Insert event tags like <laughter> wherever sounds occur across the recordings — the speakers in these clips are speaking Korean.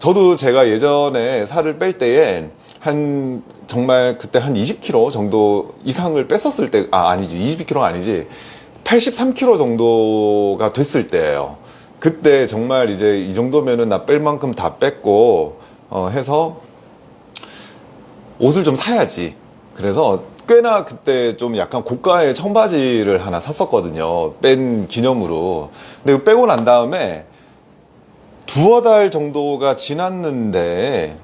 저도 제가 예전에 살을 뺄 때에 한 정말 그때 한 20kg 정도 이상을 뺐었을 때 아 아니지 20kg가 아니지 83kg 정도가 됐을 때예요. 그때 정말 이제 이 정도면은 나 뺄 만큼 다 뺐고 어 해서 옷을 좀 사야지. 그래서 꽤나 그때 좀 약간 고가의 청바지를 하나 샀었거든요. 뺀 기념으로. 근데 빼고 난 다음에 두어 달 정도가 지났는데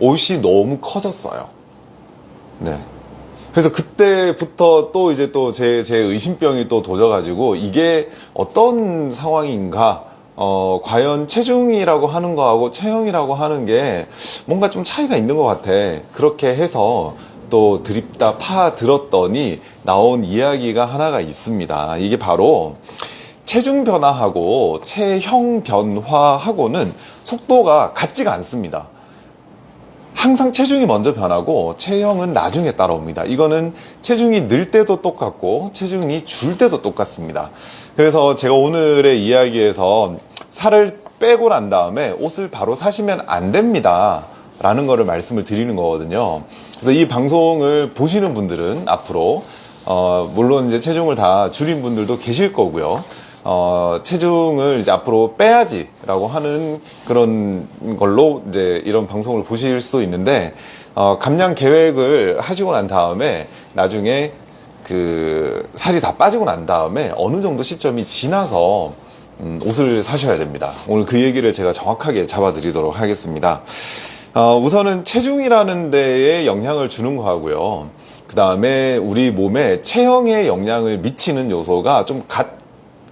옷이 너무 커졌어요. 네. 그래서 그때부터 또 이제 또 제 제 의심병이 또 도져가지고 이게 어떤 상황인가 어, 과연 체중이라고 하는 거하고 체형이라고 하는 게 뭔가 좀 차이가 있는 것 같아. 그렇게 해서 또 드립다 파 들었더니 나온 이야기가 하나가 있습니다. 이게 바로 체중 변화하고 체형 변화하고는 속도가 같지가 않습니다. 항상 체중이 먼저 변하고 체형은 나중에 따라옵니다. 이거는 체중이 늘 때도 똑같고 체중이 줄 때도 똑같습니다. 그래서 제가 오늘의 이야기에서 살을 빼고 난 다음에 옷을 바로 사시면 안 됩니다. 라는 거를 말씀을 드리는 거거든요. 그래서 이 방송을 보시는 분들은 앞으로 어, 물론 이제 체중을 다 줄인 분들도 계실 거고요. 어, 체중을 이제 앞으로 빼야지 라고 하는 그런 걸로 이제 이런 방송을 보실 수도 있는데, 어, 감량 계획을 하시고 난 다음에 나중에 그 살이 다 빠지고 난 다음에 어느 정도 시점이 지나서 음, 옷을 사셔야 됩니다. 오늘 그 얘기를 제가 정확하게 잡아 드리도록 하겠습니다. 어, 우선은 체중이라는 데에 영향을 주는 거 하고요. 그 다음에 우리 몸에 체형에 영향을 미치는 요소가 좀 같,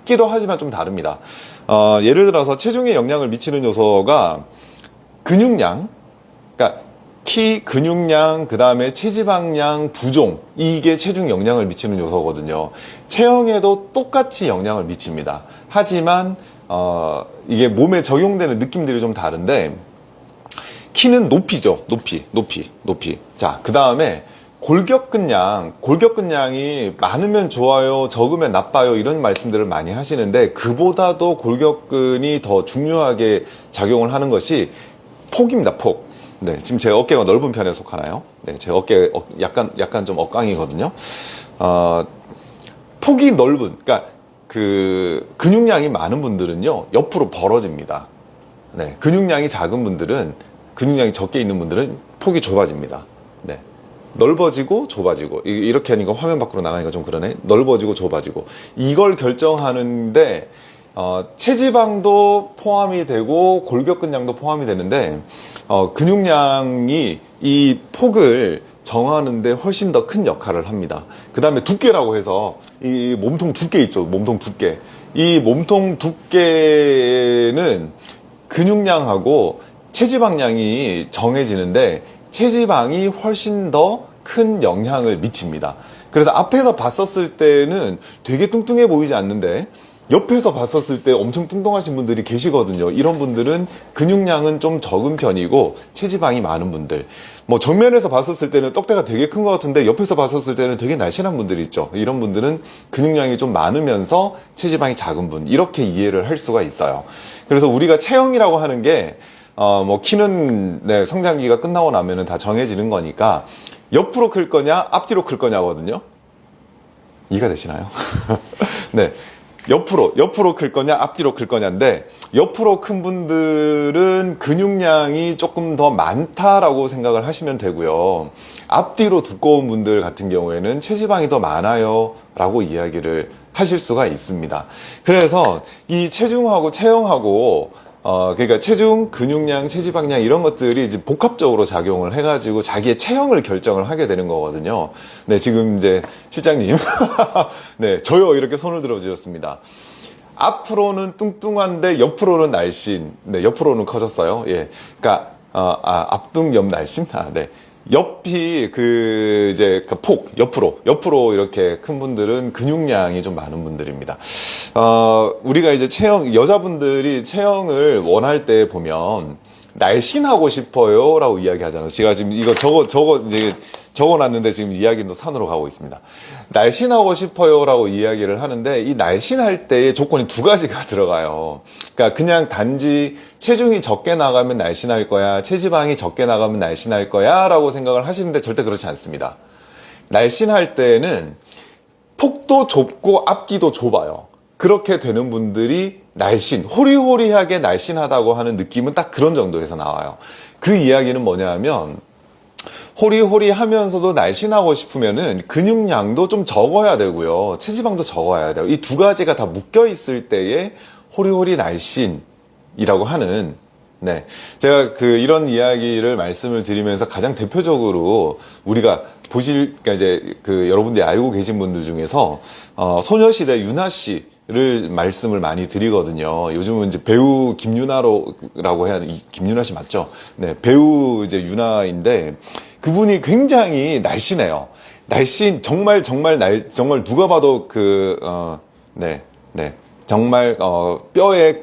같기도 하지만 좀 다릅니다. 어, 예를 들어서 체중에 영향을 미치는 요소가 근육량, 그러니까 키, 근육량, 그 다음에 체지방량, 부종 이게 체중 영향을 미치는 요소거든요. 체형에도 똑같이 영향을 미칩니다. 하지만 어, 이게 몸에 적용되는 느낌들이 좀 다른데 키는 높이죠. 높이, 높이, 높이. 자, 그 다음에 골격근량, 골격근량이 많으면 좋아요, 적으면 나빠요 이런 말씀들을 많이 하시는데 그보다도 골격근이 더 중요하게 작용을 하는 것이 폭입니다, 폭. 네, 지금 제 어깨가 넓은 편에 속하나요? 네, 제 어깨 약간 약간 좀 억강이거든요. 어, 폭이 넓은, 그러니까 그 근육량이 많은 분들은요 옆으로 벌어집니다. 네, 근육량이 작은 분들은 근육량이 적게 있는 분들은 폭이 좁아집니다. 네. 넓어지고 좁아지고. 이렇게 하니까 화면 밖으로 나가니까 좀 그러네. 넓어지고 좁아지고. 이걸 결정하는데 어, 체지방도 포함이 되고 골격근량도 포함이 되는데 어, 근육량이 이 폭을 정하는데 훨씬 더 큰 역할을 합니다. 그 다음에 두께라고 해서 이 몸통 두께 있죠. 몸통 두께. 이 몸통 두께는 근육량하고 체지방량이 정해지는데 체지방이 훨씬 더 큰 영향을 미칩니다. 그래서 앞에서 봤었을 때는 되게 뚱뚱해 보이지 않는데 옆에서 봤었을 때 엄청 뚱뚱하신 분들이 계시거든요. 이런 분들은 근육량은 좀 적은 편이고 체지방이 많은 분들. 뭐 정면에서 봤었을 때는 떡대가 되게 큰 것 같은데 옆에서 봤었을 때는 되게 날씬한 분들이 있죠. 이런 분들은 근육량이 좀 많으면서 체지방이 작은 분. 이렇게 이해를 할 수가 있어요. 그래서 우리가 체형이라고 하는 게 어, 뭐 키는 네, 성장기가 끝나고 나면은 다 정해지는 거니까 옆으로 클 거냐 앞뒤로 클 거냐거든요. 이해가 되시나요? <laughs> 네. 옆으로 옆으로 클 거냐 앞뒤로 클 거냐인데 옆으로 큰 분들은 근육량이 조금 더 많다라고 생각을 하시면 되고요 앞뒤로 두꺼운 분들 같은 경우에는 체지방이 더 많아요 라고 이야기를 하실 수가 있습니다 그래서 이 체중하고 체형하고 어, 그러니까 체중, 근육량, 체지방량 이런 것들이 이제 복합적으로 작용을 해가지고 자기의 체형을 결정을 하게 되는 거거든요. 네, 지금 이제 실장님. <laughs> 네, 저요. 이렇게 손을 들어주셨습니다. 앞으로는 뚱뚱한데 옆으로는 날씬. 네, 옆으로는 커졌어요. 예. 그러니까, 어, 아, 앞뚱 옆 날씬? 아, 네. 옆이 그 이제 그 폭 옆으로 옆으로 이렇게 큰 분들은 근육량이 좀 많은 분들입니다. 어 우리가 이제 체형 여자분들이 체형을 원할 때 보면 날씬하고 싶어요 라고 이야기하잖아요. 제가 지금 이거 저거 저거 이제 적어놨는데 지금 이야기는 산으로 가고 있습니다. 날씬하고 싶어요 라고 이야기를 하는데 이 날씬할 때의 조건이 두 가지가 <laughs> 들어가요. 그러니까 그냥 단지 체중이 적게 나가면 날씬할 거야, 체지방이 적게 나가면 날씬할 거야 라고 생각을 하시는데 절대 그렇지 않습니다. 날씬할 때는 폭도 좁고 앞뒤도 좁아요. 그렇게 되는 분들이 날씬, 호리호리하게 날씬하다고 하는 느낌은 딱 그런 정도에서 나와요. 그 이야기는 뭐냐 하면 호리호리 하면서도 날씬하고 싶으면은 근육량도 좀 적어야 되고요. 체지방도 적어야 돼요. 이 두 가지가 다 묶여 있을 때에 호리호리 날씬이라고 하는 네. 제가 그 이런 이야기를 말씀을 드리면서 가장 대표적으로 우리가 보실, 그러니까 이제 그 여러분들이 알고 계신 분들 중에서 어, 소녀시대 윤아 씨, 를 말씀을 많이 드리거든요. 요즘은 이제 배우 김윤아로라고 해야 돼. 김윤아 씨 맞죠? 네, 배우 이제 윤아인데 그분이 굉장히 날씬해요. 날씬 정말 정말 날 정말 누가 봐도 그 어, 네, 네. 정말 어, 뼈에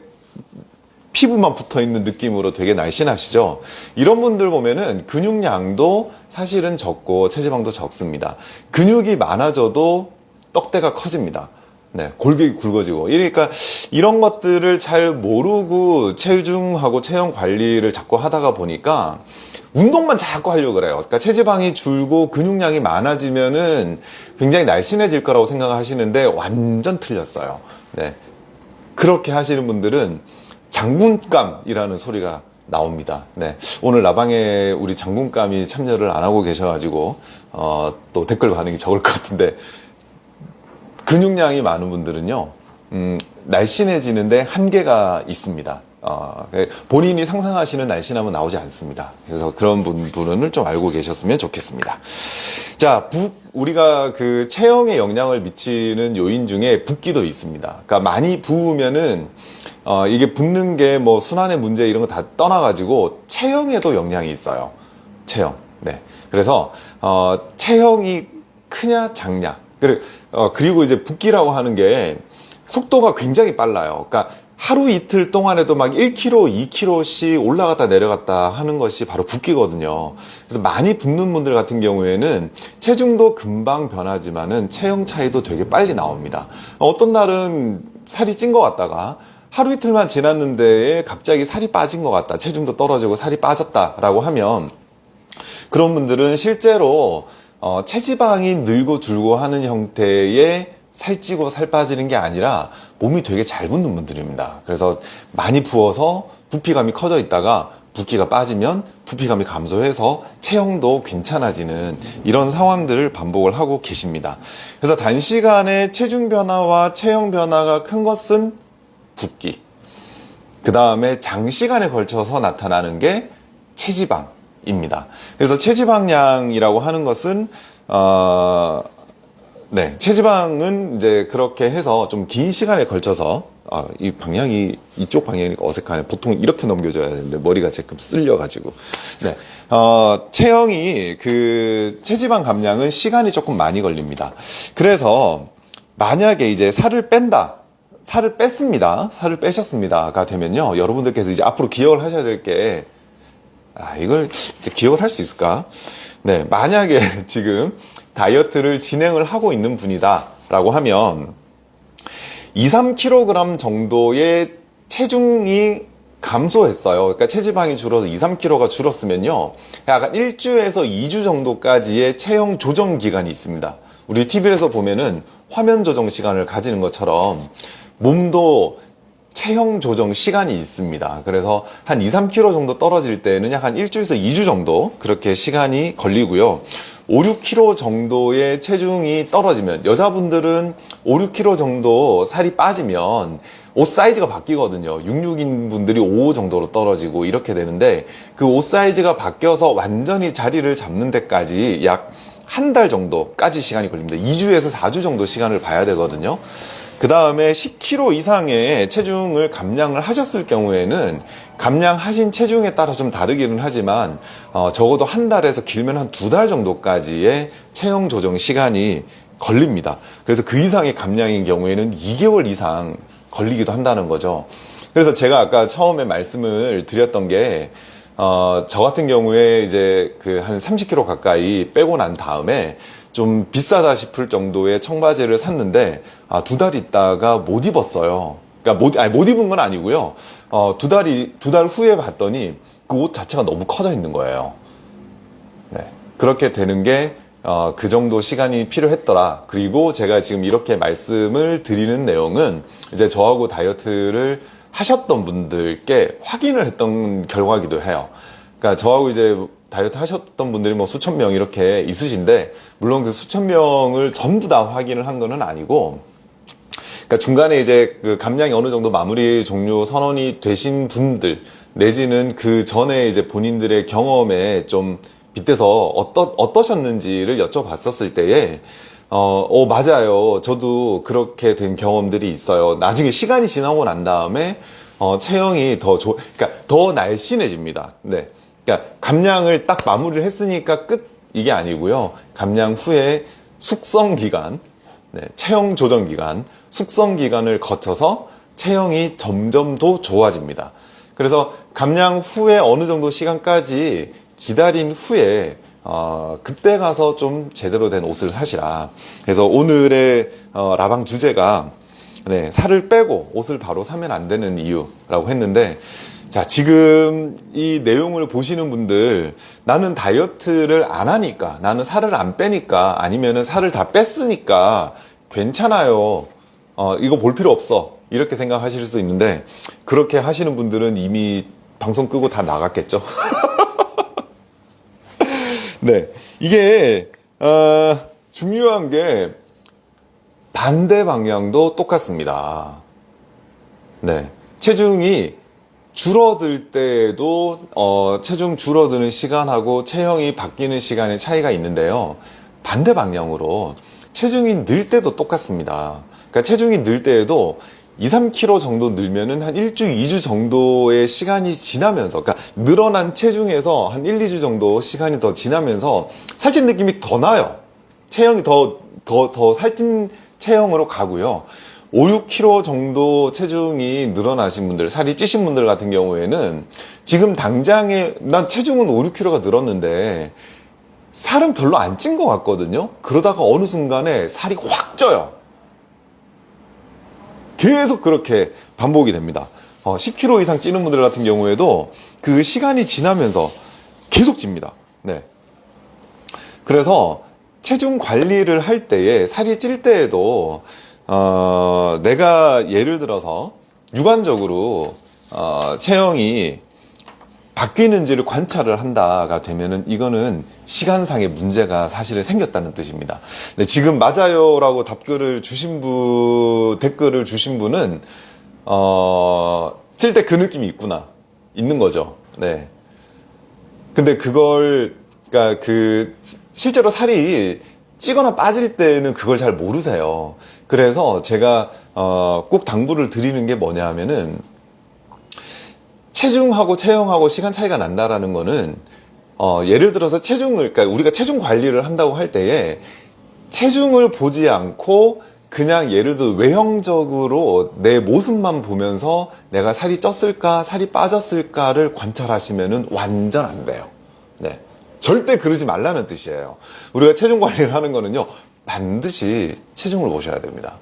피부만 붙어 있는 느낌으로 되게 날씬하시죠? 이런 분들 보면은 근육량도 사실은 적고 체지방도 적습니다. 근육이 많아져도 떡대가 커집니다. 네, 골격이 굵어지고. 이러니까 이런 것들을 잘 모르고 체중하고 체형 관리를 자꾸 하다가 보니까 운동만 자꾸 하려고 그래요. 그러니까 체지방이 줄고 근육량이 많아지면은 굉장히 날씬해질 거라고 생각하시는데 완전 틀렸어요. 네. 그렇게 하시는 분들은 장군감이라는 소리가 나옵니다. 네. 오늘 나방에 우리 장군감이 참여를 안 하고 계셔가지고, 어, 또 댓글 반응이 적을 것 같은데, 근육량이 많은 분들은요, 음, 날씬해지는데 한계가 있습니다. 어, 본인이 상상하시는 날씬함은 나오지 않습니다. 그래서 그런 부분을 좀 알고 계셨으면 좋겠습니다. 자, 붓, 우리가 그 체형에 영향을 미치는 요인 중에 붓기도 있습니다. 그러니까 많이 부으면은, 어, 이게 붓는 게 뭐 순환의 문제 이런 거 다 떠나가지고 체형에도 영향이 있어요. 체형. 네. 그래서, 어, 체형이 크냐, 작냐. 그리고, 어, 그리고 이제 붓기라고 하는 게 속도가 굉장히 빨라요. 그러니까 하루 이틀 동안에도 막 1kg, 2kg씩 올라갔다 내려갔다 하는 것이 바로 붓기거든요. 그래서 많이 붓는 분들 같은 경우에는 체중도 금방 변하지만은 체형 차이도 되게 빨리 나옵니다. 어떤 날은 살이 찐 것 같다가 하루 이틀만 지났는데 갑자기 살이 빠진 것 같다. 체중도 떨어지고 살이 빠졌다라고 하면 그런 분들은 실제로 어, 체지방이 늘고 줄고 하는 형태의 살찌고 살 빠지는 게 아니라 몸이 되게 잘 붙는 분들입니다. 그래서 많이 부어서 부피감이 커져 있다가 붓기가 빠지면 부피감이 감소해서 체형도 괜찮아지는 이런 상황들을 반복을 하고 계십니다. 그래서 단시간에 체중 변화와 체형 변화가 큰 것은 붓기. 그 다음에 장시간에 걸쳐서 나타나는 게 체지방 입니다. 그래서 체지방량이라고 하는 것은, 어, 네, 체지방은 이제 그렇게 해서 좀 긴 시간에 걸쳐서 아, 이 방향이 이쪽 방향이니까 어색하네. 보통 이렇게 넘겨줘야 되는데 머리가 지금 쓸려가지고. 네, 어, 체형이 그 체지방 감량은 시간이 조금 많이 걸립니다. 그래서 만약에 이제 살을 뺀다. 살을 뺐습니다. 살을 빼셨습니다가 되면요. 여러분들께서 이제 앞으로 기억을 하셔야 될 게, 아, 이걸 기억을 할 수 있을까? 네, 만약에 <laughs> 지금 다이어트를 진행을 하고 있는 분이다 라고 하면 2, 3kg 정도의 체중이 감소했어요. 그러니까 체지방이 줄어서 2, 3kg가 줄었으면요. 약간 1주에서 2주 정도까지의 체형 조정 기간이 있습니다. 우리 TV에서 보면은 화면 조정 시간을 가지는 것처럼 몸도 체형 조정 시간이 있습니다. 그래서 한 2, 3kg 정도 떨어질 때는 약한 1주에서 2주 정도 그렇게 시간이 걸리고요. 5, 6kg 정도의 체중이 떨어지면 여자분들은 5, 6kg 정도 살이 빠지면 옷 사이즈가 바뀌거든요. 66인 분들이 5 정도로 떨어지고 이렇게 되는데 그 옷 사이즈가 바뀌어서 완전히 자리를 잡는 데까지 약 한 달 정도까지 시간이 걸립니다. 2주에서 4주 정도 시간을 봐야 되거든요. 그 다음에 10kg 이상의 체중을 감량을 하셨을 경우에는 감량하신 체중에 따라 좀 다르기는 하지만 어, 적어도 한 달에서 길면 한 두 달 정도까지의 체형 조정 시간이 걸립니다. 그래서 그 이상의 감량인 경우에는 2개월 이상 걸리기도 한다는 거죠. 그래서 제가 아까 처음에 말씀을 드렸던 게 어, 저 같은 경우에 이제 그 한 30kg 가까이 빼고 난 다음에 좀 비싸다 싶을 정도의 청바지를 샀는데 아, 두 달 있다가 못 입었어요. 그러니까 못, 아니, 못 입은 건 아니고요. 어, 두 달이, 두 달 후에 봤더니 그 옷 자체가 너무 커져 있는 거예요. 네. 그렇게 되는 게, 어, 그 정도 시간이 필요했더라. 그리고 제가 지금 이렇게 말씀을 드리는 내용은 이제 저하고 다이어트를 하셨던 분들께 확인을 했던 결과기도 해요. 그러니까 저하고 이제 다이어트 하셨던 분들이 뭐 수천 명 이렇게 있으신데, 물론 그 수천 명을 전부 다 확인을 한 거는 아니고, 그러니까 중간에 이제 그 감량이 어느 정도 마무리 종료 선언이 되신 분들 내지는 그 전에 이제 본인들의 경험에 좀 빗대서 어떠, 어떠셨는지를 여쭤봤었을 때에 어, 어, 맞아요. 저도 그렇게 된 경험들이 있어요. 나중에 시간이 지나고 난 다음에 어, 체형이 더 좋, 그러니까 더 날씬해집니다. 네. 그러니까 감량을 딱 마무리를 했으니까 끝 이게 아니고요. 감량 후에 숙성 기간, 네, 체형 조정 기간, 숙성 기간을 거쳐서 체형이 점점 더 좋아집니다. 그래서 감량 후에 어느 정도 시간까지 기다린 후에 어, 그때 가서 좀 제대로 된 옷을 사시라. 그래서 오늘의 어, 라방 주제가 네, 살을 빼고 옷을 바로 사면 안 되는 이유라고 했는데 자, 지금 이 내용을 보시는 분들, 나는 다이어트를 안 하니까, 나는 살을 안 빼니까, 아니면은 살을 다 뺐으니까 괜찮아요. 어, 이거 볼 필요 없어. 이렇게 생각하실 수 있는데, 그렇게 하시는 분들은 이미 방송 끄고 다 나갔겠죠? <laughs> 네. 이게, 어, 중요한 게, 반대 방향도 똑같습니다. 네. 체중이 줄어들 때에도 어, 체중 줄어드는 시간하고 체형이 바뀌는 시간의 차이가 있는데요. 반대 방향으로 체중이 늘 때도 똑같습니다. 그러니까 체중이 늘 때에도 2, 3kg 정도 늘면은 한 1주, 2주 정도의 시간이 지나면서, 그러니까 늘어난 체중에서 한 1, 2주 정도 시간이 더 지나면서 살찐 느낌이 더 나요. 체형이 더, 더, 더 살찐 체형으로 가고요. 5, 6kg 정도 체중이 늘어나신 분들, 살이 찌신 분들 같은 경우에는 지금 당장에 난 체중은 5, 6kg가 늘었는데 살은 별로 안 찐 것 같거든요. 그러다가 어느 순간에 살이 확 쪄요. 계속 그렇게 반복이 됩니다. 어, 10kg 이상 찌는 분들 같은 경우에도 그 시간이 지나면서 계속 찝니다. 네. 그래서 체중 관리를 할 때에 살이 찔 때에도 어, 내가 예를 들어서 육안적으로 어, 체형이 바뀌는지를 관찰을 한다가 되면은 이거는 시간상의 문제가 사실은 생겼다는 뜻입니다. 근데 지금 맞아요라고 답글을 주신 분 댓글을 주신 분은 어, 찔때그 느낌이 있구나 있는 거죠. 네. 근데 그걸 그러니까 그 실제로 살이 찌거나 빠질 때는 그걸 잘 모르세요. 그래서 제가 어, 꼭 당부를 드리는 게 뭐냐 하면은 체중하고 체형하고 시간 차이가 난다라는 거는 어, 예를 들어서 체중을 그러니까 우리가 체중 관리를 한다고 할 때에 체중을 보지 않고 그냥 예를 들어 외형적으로 내 모습만 보면서 내가 살이 쪘을까 살이 빠졌을까를 관찰하시면은 완전 안 돼요. 네. 절대 그러지 말라는 뜻이에요. 우리가 체중 관리를 하는 거는요. 반드시 체중을 보셔야 됩니다.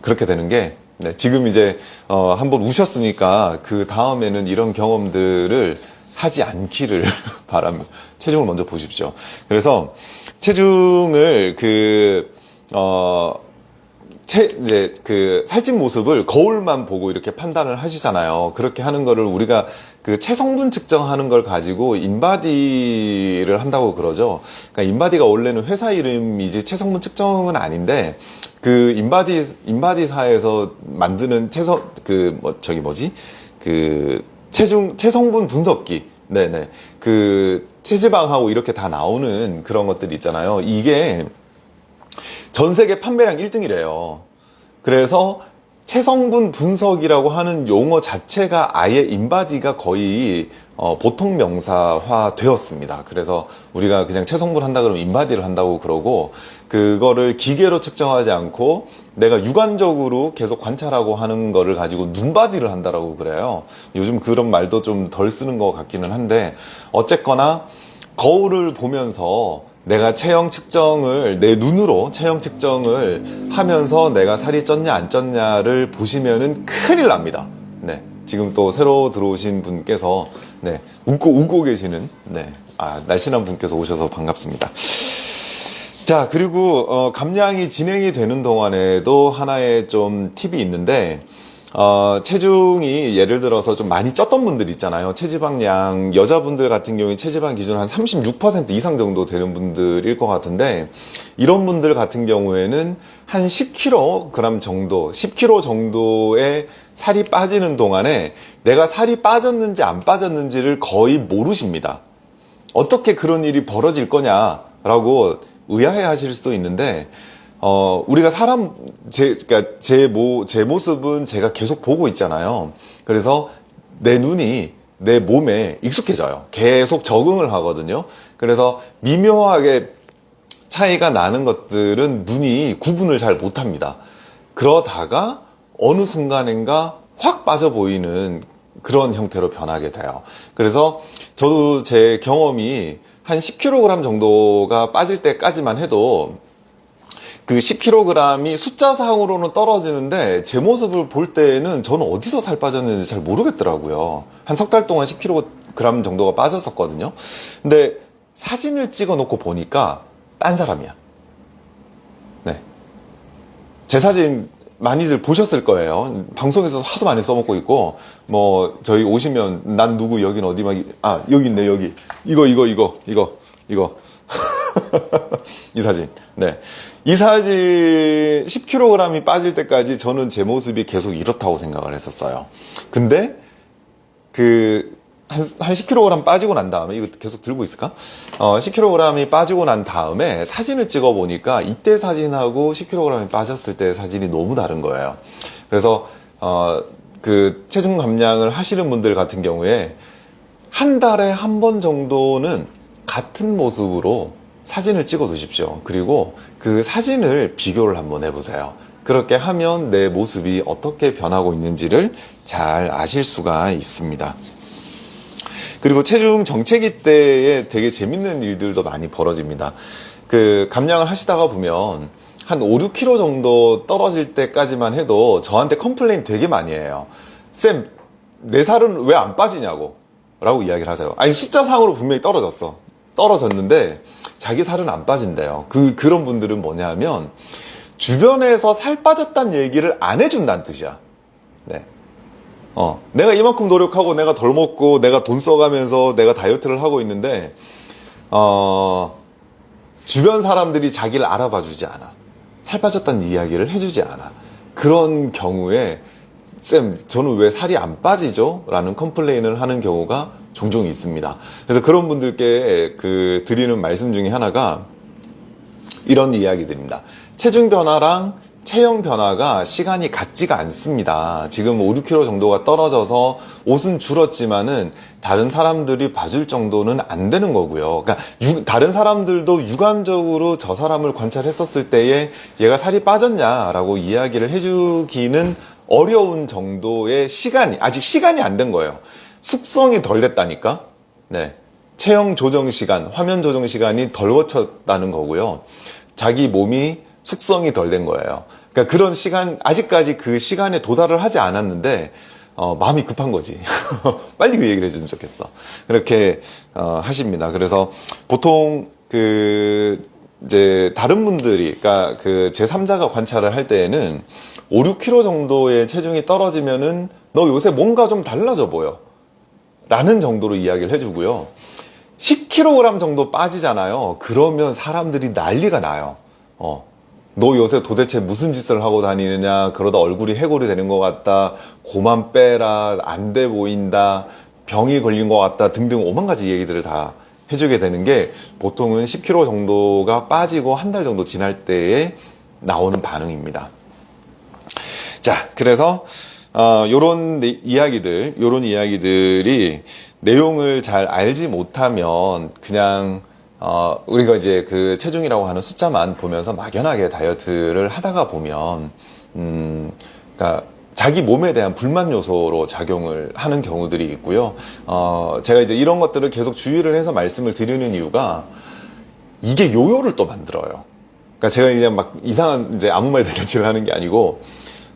그렇게 되는 게 네, 지금 이제 어, 한번 우셨으니까 그 다음에는 이런 경험들을 하지 않기를 <laughs> 바랍니다. 체중을 먼저 보십시오. 그래서 체중을 그 어, 체, 이제 그 살찐 모습을 거울만 보고 이렇게 판단을 하시잖아요. 그렇게 하는 거를 우리가 그 체성분 측정하는 걸 가지고 인바디를 한다고 그러죠. 그러니까 인바디가 원래는 회사 이름이지 체성분 측정은 아닌데 그 인바디 인바디사에서 만드는 체성 그 뭐 저기 뭐지 그 체중 체성분 분석기 네네 그 체지방하고 이렇게 다 나오는 그런 것들 있잖아요. 이게 전 세계 판매량 1등이래요. 그래서 체성분 분석이라고 하는 용어 자체가 아예 인바디가 거의 어, 보통 명사화 되었습니다. 그래서 우리가 그냥 체성분 한다 그러면 인바디를 한다고 그러고 그거를 기계로 측정하지 않고 내가 육안적으로 계속 관찰하고 하는 거를 가지고 눈바디를 한다라고 그래요. 요즘 그런 말도 좀 덜 쓰는 것 같기는 한데 어쨌거나 거울을 보면서 내가 체형 측정을 내 눈으로 체형 측정을 하면서 내가 살이 쪘냐 안 쪘냐를 보시면은 큰일 납니다. 네. 지금 또 새로 들어오신 분께서 네. 웃고 웃고 계시는 네. 아, 날씬한 분께서 오셔서 반갑습니다. 자, 그리고 어, 감량이 진행이 되는 동안에도 하나의 좀 팁이 있는데 어, 체중이 예를 들어서 좀 많이 쪘던 분들 있잖아요. 체지방량, 여자분들 같은 경우에 체지방 기준 한 36% 이상 정도 되는 분들일 것 같은데, 이런 분들 같은 경우에는 한 10kg 정도, 10kg 정도의 살이 빠지는 동안에 내가 살이 빠졌는지 안 빠졌는지를 거의 모르십니다. 어떻게 그런 일이 벌어질 거냐 라고 의아해 하실 수도 있는데, 어, 우리가 사람, 제, 그니까 제 모, 제 모습은 제가 계속 보고 있잖아요. 그래서 내 눈이 내 몸에 익숙해져요. 계속 적응을 하거든요. 그래서 미묘하게 차이가 나는 것들은 눈이 구분을 잘 못합니다. 그러다가 어느 순간인가 확 빠져 보이는 그런 형태로 변하게 돼요. 그래서 저도 제 경험이 한 10kg 정도가 빠질 때까지만 해도 그 10kg이 숫자상으로는 떨어지는데 제 모습을 볼 때는 저는 어디서 살 빠졌는지 잘 모르겠더라고요. 한 석 달 동안 10kg 정도가 빠졌었거든요. 근데 사진을 찍어 놓고 보니까 딴 사람이야. 네. 제 사진 많이들 보셨을 거예요. 방송에서 하도 많이 써먹고 있고, 뭐, 저희 오시면, 난 누구, 여긴 어디 막, 아, 여기 있네, 여기. 이거, 이거, 이거, 이거, 이거. <laughs> 이 사진. 네. 이 사진 10kg이 빠질 때까지 저는 제 모습이 계속 이렇다고 생각을 했었어요. 근데 그 한, 한 10kg 빠지고 난 다음에 이거 계속 들고 있을까? 어, 10kg이 빠지고 난 다음에 사진을 찍어 보니까 이때 사진하고 10kg이 빠졌을 때 사진이 너무 다른 거예요. 그래서 어, 그 체중 감량을 하시는 분들 같은 경우에 한 달에 한 번 정도는 같은 모습으로 사진을 찍어 두십시오. 그리고 그 사진을 비교를 한번 해보세요. 그렇게 하면 내 모습이 어떻게 변하고 있는지를 잘 아실 수가 있습니다. 그리고 체중 정체기 때에 되게 재밌는 일들도 많이 벌어집니다. 그 감량을 하시다가 보면 한 5, 6kg 정도 떨어질 때까지만 해도 저한테 complain 되게 많이 해요. 쌤, 내 살은 왜 안 빠지냐고. 라고 이야기를 하세요. 아니, 숫자상으로 분명히 떨어졌어. 떨어졌는데 자기 살은 안 빠진대요. 그 그런 분들은 뭐냐면 주변에서 살 빠졌다는 얘기를 안 해준다는 뜻이야. 네. 어, 내가 이만큼 노력하고 내가 덜 먹고 내가 돈 써가면서 내가 다이어트를 하고 있는데 어, 주변 사람들이 자기를 알아봐 주지 않아. 살 빠졌다는 이야기를 해주지 않아. 그런 경우에 쌤, 저는 왜 살이 안 빠지죠? 라는 컴플레인을 하는 경우가 종종 있습니다. 그래서 그런 분들께 그 드리는 말씀 중에 하나가 이런 이야기들입니다. 체중 변화랑 체형 변화가 시간이 같지가 않습니다. 지금 5, 6kg 정도가 떨어져서 옷은 줄었지만은 다른 사람들이 봐줄 정도는 안 되는 거고요. 그러니까 유, 다른 사람들도 육안적으로 저 사람을 관찰했었을 때에 얘가 살이 빠졌냐 라고 이야기를 해주기는 어려운 정도의 시간이 아직 시간이 안 된 거예요. 숙성이 덜 됐다니까. 네. 체형 조정 시간, 화면 조정 시간이 덜 거쳤다는 거고요. 자기 몸이 숙성이 덜 된 거예요. 그러니까 그런 시간 아직까지 그 시간에 도달을 하지 않았는데 어, 마음이 급한 거지. <laughs> 빨리 그 얘기를 해주면 좋겠어. 그렇게 어, 하십니다. 그래서 보통 그 이제 다른 분들이 그러니까 그 제3자가 관찰을 할 때에는 5, 6kg 정도의 체중이 떨어지면은 너 요새 뭔가 좀 달라져 보여. 라는 정도로 이야기를 해주고요. 10kg 정도 빠지잖아요. 그러면 사람들이 난리가 나요. 어. 너 요새 도대체 무슨 짓을 하고 다니느냐. 그러다 얼굴이 해골이 되는 것 같다. 고만 빼라. 안 돼 보인다. 병이 걸린 것 같다. 등등 오만 가지 얘기들을 다 해주게 되는 게 보통은 10kg 정도가 빠지고 한 달 정도 지날 때에 나오는 반응입니다. 자, 그래서 어, 요런 내- 이야기들, 요런 이야기들이 내용을 잘 알지 못하면 그냥 어, 우리가 이제 그 체중이라고 하는 숫자만 보면서 막연하게 다이어트를 하다가 보면 음, 그러니까 자기 몸에 대한 불만 요소로 작용을 하는 경우들이 있고요. 어, 제가 이제 이런 것들을 계속 주의를 해서 말씀을 드리는 이유가 이게 요요를 또 만들어요. 그러니까 제가 그냥 막 이상한 이제 아무 말 대잔치를 하는 게 아니고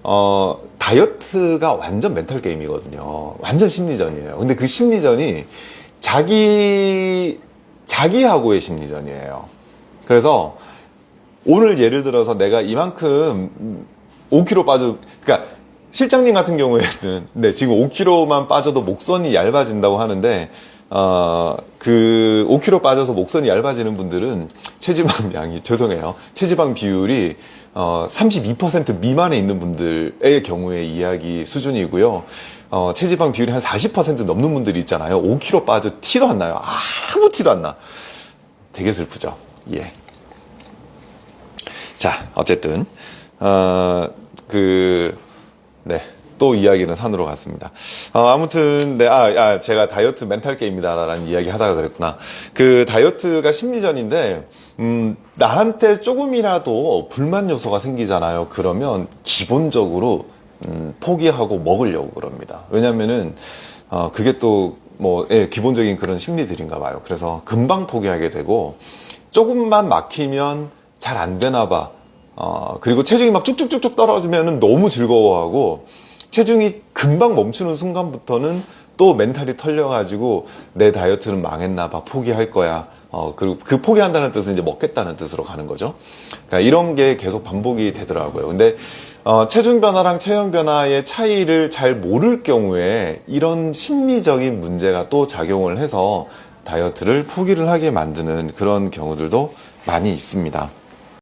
어 다이어트가 완전 멘탈 게임이거든요. 완전 심리전이에요. 근데 그 심리전이 자기 자기하고의 심리전이에요. 그래서 오늘 예를 들어서 내가 이만큼 5kg 빠져 그러니까 실장님 같은 경우에는 <laughs> 네, 지금 5kg만 빠져도 목선이 얇아진다고 하는데 어, 그 5kg 빠져서 목선이 얇아지는 분들은 체지방량이 <laughs> 죄송해요. 체지방 비율이 어, 32% 미만에 있는 분들의 경우의 이야기 수준이고요. 어, 체지방 비율이 한 40% 넘는 분들이 있잖아요. 5kg 빠져 티도 안 나요. 아무 티도 안 나. 되게 슬프죠. 예. 자, 어쨌든, 어, 그, 네. 또 이야기는 산으로 갔습니다. 어, 아무튼, 네, 아, 아, 제가 다이어트 멘탈 게임이다라는 이야기 하다가 그랬구나. 그 다이어트가 심리전인데, 음, 나한테 조금이라도 불만 요소가 생기잖아요. 그러면 기본적으로, 음, 포기하고 먹으려고 그럽니다. 왜냐면은, 어, 그게 또, 뭐, 예, 기본적인 그런 심리들인가 봐요. 그래서 금방 포기하게 되고, 조금만 막히면 잘 안 되나 봐. 어, 그리고 체중이 막 쭉쭉쭉쭉 떨어지면 너무 즐거워하고, 체중이 금방 멈추는 순간부터는 또 멘탈이 털려가지고, 내 다이어트는 망했나 봐. 포기할 거야. 어, 그리고 그 포기한다는 뜻은 이제 먹겠다는 뜻으로 가는 거죠. 그러니까 이런 게 계속 반복이 되더라고요. 근데, 어, 체중 변화랑 체형 변화의 차이를 잘 모를 경우에 이런 심리적인 문제가 또 작용을 해서 다이어트를 포기를 하게 만드는 그런 경우들도 많이 있습니다.